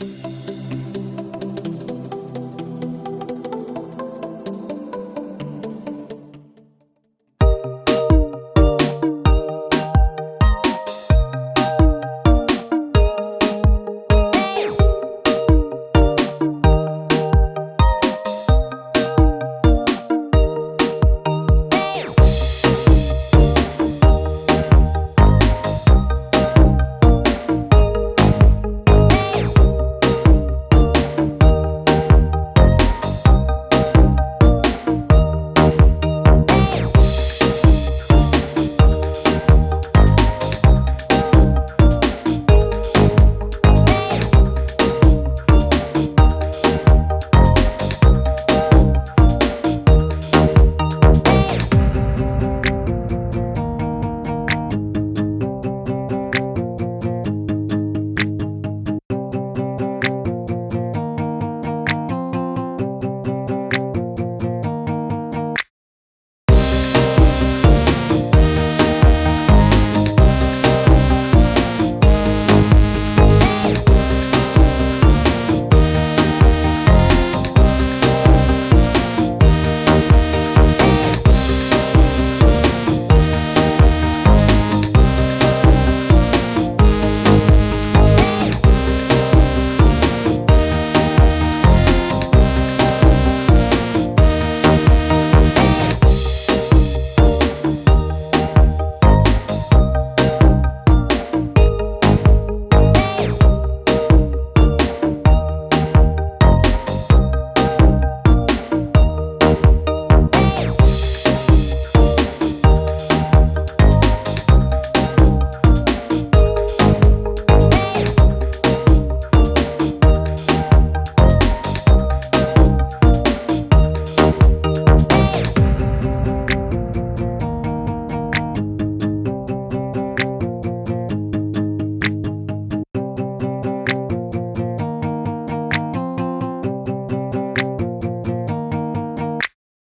Bye.